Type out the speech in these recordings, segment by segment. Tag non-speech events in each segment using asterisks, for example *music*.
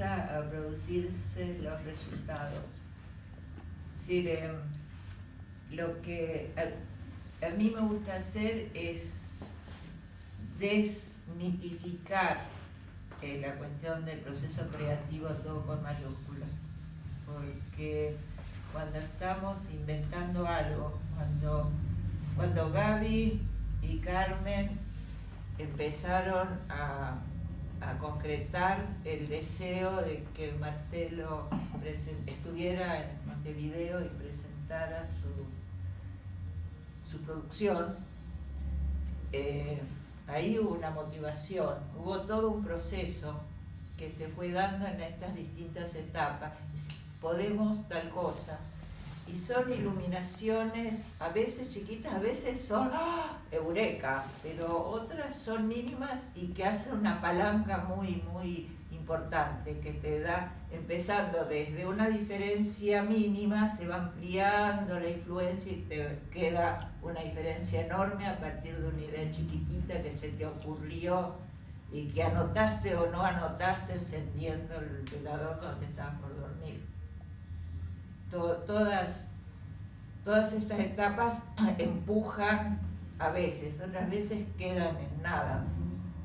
a producirse los resultados. Es em, lo que a, mí me gusta hacer es desmitificar eh, la cuestión del proceso creativo todo con mayúsculas, porque cuando estamos inventando algo, cuando, cuando Gaby y Carmen empezaron a, concretar el deseo de que Marcelo estuviera en Montevideo y presentara su, su producción, eh, ahí hubo una motivación, hubo todo un proceso que se fue dando en estas distintas etapas. Podemos tal cosa, y son iluminaciones a veces chiquitas, a veces son ¡ah! eureka, pero otras son mínimas y que hacen una palanca muy, muy importante que te da, empezando desde una diferencia mínima, se va ampliando la influencia y te queda una diferencia enorme a partir de una idea chiquitita que se te ocurrió y que anotaste o no anotaste encendiendo el velador donde estabas por dormir todas, todas estas etapas *clears throat* empujan a veces, otras veces quedan en nada.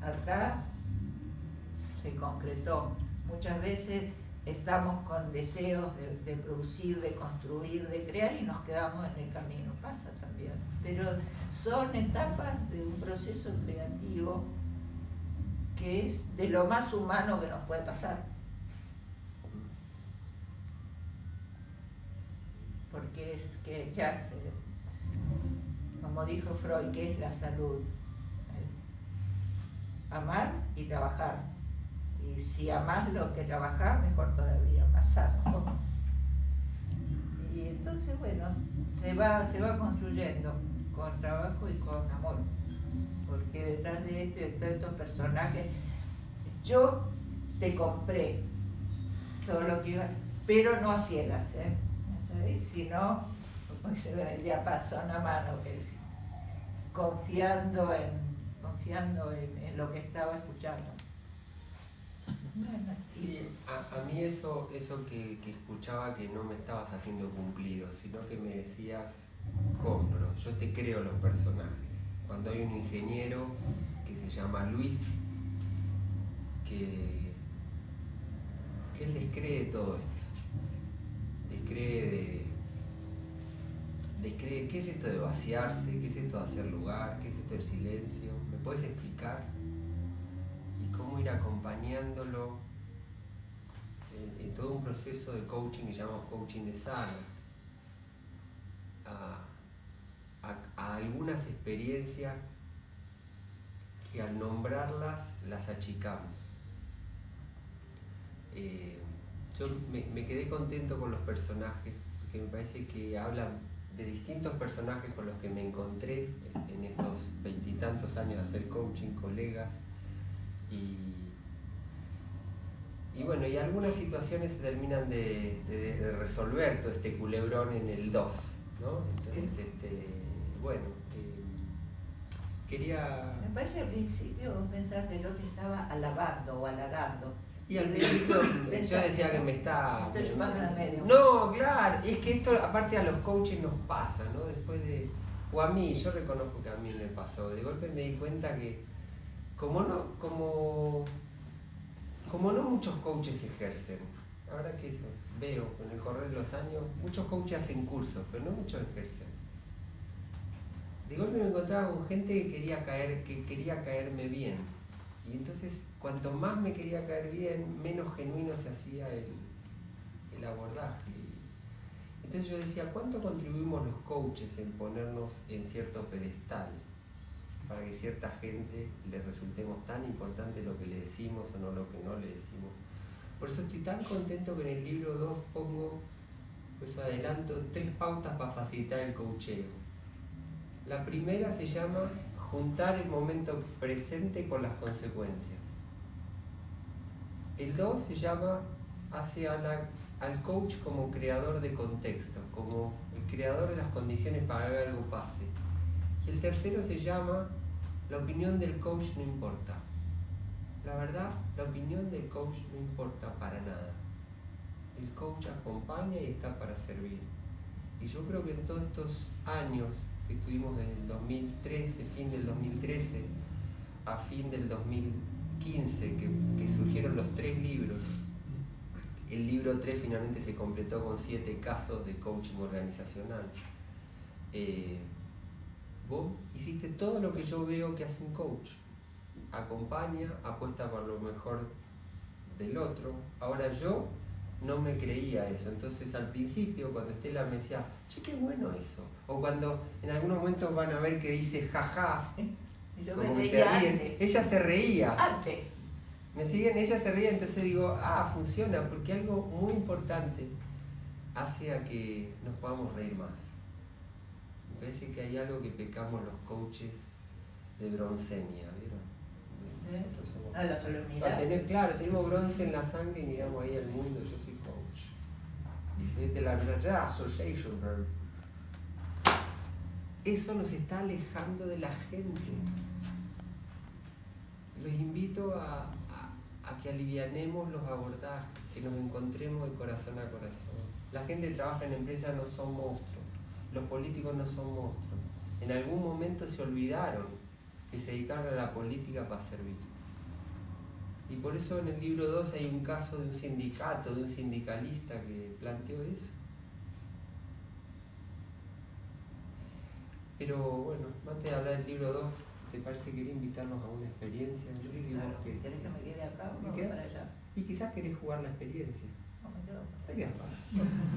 Acá se concretó. Muchas veces estamos con deseos de, producir, de construir, de crear y nos quedamos en el camino. Pasa también. Pero son etapas de un proceso creativo que es de lo más humano que nos puede pasar. Porque es que, hace, como dijo Freud, ¿qué es la salud? Es amar y trabajar. Y si amas lo que trabajar, mejor todavía, más. Y entonces, bueno, se va, se va construyendo con trabajo y con amor. Porque detrás de, este, de todos estos personajes, yo te compré todo lo que iba, pero no a ciegas, ¿eh? Si no, ve ya pasó una mano, que confiando en, confiando en, lo que estaba escuchando. Sí, a, mí eso, eso que, escuchaba que no me estabas haciendo cumplido, sino que me decías, compro, yo te creo los personajes. Cuando hay un ingeniero que se llama Luis, que, que él les cree todo esto descree de, qué es esto de vaciarse, qué es esto de hacer lugar, qué es esto del silencio. ¿Me puedes explicar? Y cómo ir acompañándolo en, todo un proceso de coaching que llamamos coaching de sala. A, algunas experiencias que al nombrarlas las achicamos. Eh, yo me, quedé contento con los personajes, porque me parece que hablan de distintos personajes con los que me encontré en estos veintitantos años de hacer coaching, colegas, y, y bueno, y algunas situaciones se terminan de, resolver todo este culebrón en el 2, ¿no? Entonces, este, bueno, eh, quería... Me parece al principio vos pensás que el otro estaba alabando o halagando, y al principio *coughs* yo decía que me está... medio. No, claro, es que esto aparte a los coaches nos pasa, ¿no? Después de... O a mí, yo reconozco que a mí me pasó. De golpe me di cuenta que como no, como, como no muchos coaches ejercen, ahora que eso, veo con el correr de los años, muchos coaches hacen cursos, pero no muchos ejercen. De golpe me encontraba con gente que quería caer, que quería caerme bien y entonces, cuanto más me quería caer bien, menos genuino se hacía el, abordaje. Entonces yo decía, ¿cuánto contribuimos los coaches en ponernos en cierto pedestal? Para que cierta gente le resultemos tan importante lo que le decimos o no lo que no le decimos. Por eso estoy tan contento que en el libro 2 pongo, pues adelanto, tres pautas para facilitar el coacheo. La primera se llama juntar el momento presente con las consecuencias. El 2 se llama, hace al coach como creador de contexto, como el creador de las condiciones para que algo pase. Y el tercero se llama, la opinión del coach no importa. la verdad, la opinión del coach no importa para nada. El coach acompaña y está para servir. Y yo creo que en todos estos años que estuvimos desde el 2013, fin del 2013, a fin del 2015, que, que surgieron los tres libros, el libro 3 finalmente se completó con siete casos de coaching organizacional. Eh, vos hiciste todo lo que yo veo que hace un coach. Acompaña, apuesta por lo mejor del otro. Ahora yo no me creía eso. Entonces al principio, cuando Estela me decía, che, qué bueno eso. O cuando en algunos momentos van a ver que dice jaja, Yo como me que se reía ríen. antes. Ella se reía. Antes. Me siguen, ella se ríe, entonces digo, ah, funciona, porque algo muy importante hace a que nos podamos reír más. Me parece que hay algo que pecamos los coaches de broncenia, ¿vieron? ¿Eh? Nosotros somos- A la solemnidad. tener- claro, tenemos bronce en la sangre y miramos ahí al mundo, yo soy coach. Dice, de la Association. bro". Eso nos está alejando de la gente. A- a que alivianemos los abordajes, que nos encontremos de corazón a corazón. La gente que trabaja en empresas no son monstruos, los políticos no son monstruos. En algún momento se olvidaron que se dedicaron a la política para servir. Y por eso en el libro 2 hay un caso de un sindicato, de un sindicalista que planteó eso. Pero bueno, antes de hablar del libro 2, ¿te parece que quería invitarnos a una experiencia? Yo que vos Claro, querés. ¿Querés que me quede acá o ¿Me voy para allá? Y quizás querés jugar la experiencia. No me quedo. Te quedas acá. *laughs*